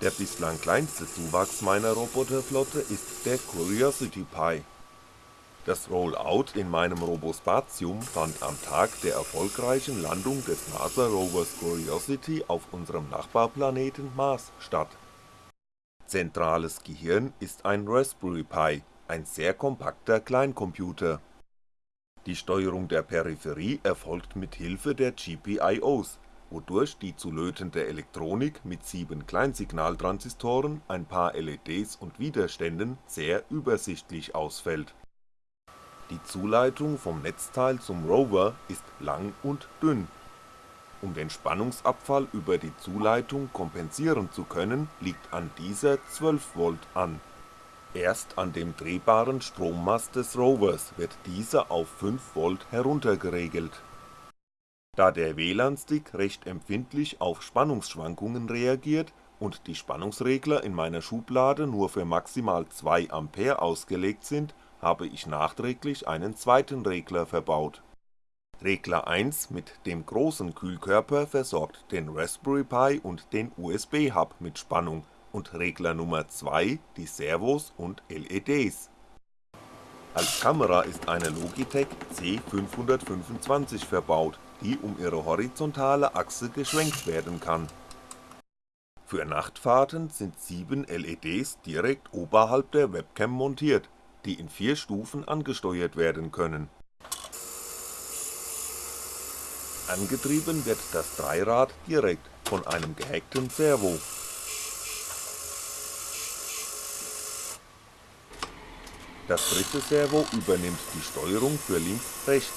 Der bislang kleinste Zuwachs meiner Roboterflotte ist der Curiosity Pi. Das Rollout in meinem Robospatium fand am Tag der erfolgreichen Landung des NASA-Rovers Curiosity auf unserem Nachbarplaneten Mars statt. Zentrales Gehirn ist ein Raspberry Pi, ein sehr kompakter Kleincomputer. Die Steuerung der Peripherie erfolgt mit Hilfe der GPIOs, wodurch die zu lötende Elektronik mit sieben Kleinsignaltransistoren, ein paar LEDs und Widerständen sehr übersichtlich ausfällt. Die Zuleitung vom Netzteil zum Rover ist lang und dünn. Um den Spannungsabfall über die Zuleitung kompensieren zu können, liegt an dieser 12V an. Erst an dem drehbaren Strommast des Rovers wird dieser auf 5V heruntergeregelt. Da der WLAN-Stick recht empfindlich auf Spannungsschwankungen reagiert und die Spannungsregler in meiner Schublade nur für maximal 2A ausgelegt sind habe ich nachträglich einen zweiten Regler verbaut. Regler 1 mit dem großen Kühlkörper versorgt den Raspberry Pi und den USB-Hub mit Spannung und Regler Nummer 2 die Servos und LEDs. Als Kamera ist eine Logitech C525 verbaut, die um ihre horizontale Achse geschwenkt werden kann. Für Nachtfahrten sind 7 LEDs direkt oberhalb der Webcam montiert die in vier Stufen angesteuert werden können. Angetrieben wird das Dreirad direkt von einem gehackten Servo. Das dritte Servo übernimmt die Steuerung für links-rechts.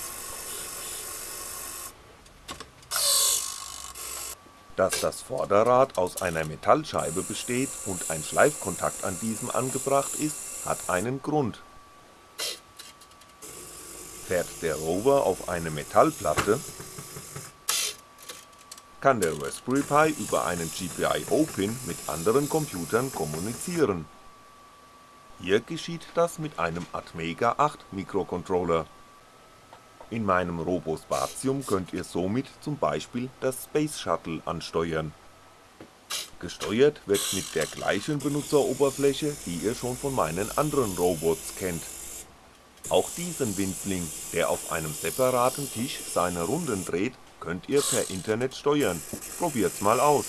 Dass das Vorderrad aus einer Metallscheibe besteht und ein Schleifkontakt an diesem angebracht ist, hat einen Grund. Fährt der Rover auf eine Metallplatte, kann der Raspberry Pi über einen GPIO-Pin mit anderen Computern kommunizieren. Hier geschieht das mit einem Atmega 8 Mikrocontroller. In meinem Robospatium könnt ihr somit zum Beispiel das Space Shuttle ansteuern Gesteuert wird mit der gleichen Benutzeroberfläche, die ihr schon von meinen anderen Robots kennt. Auch diesen Winzling, der auf einem separaten Tisch seine Runden dreht, könnt ihr per Internet steuern, probiert's mal aus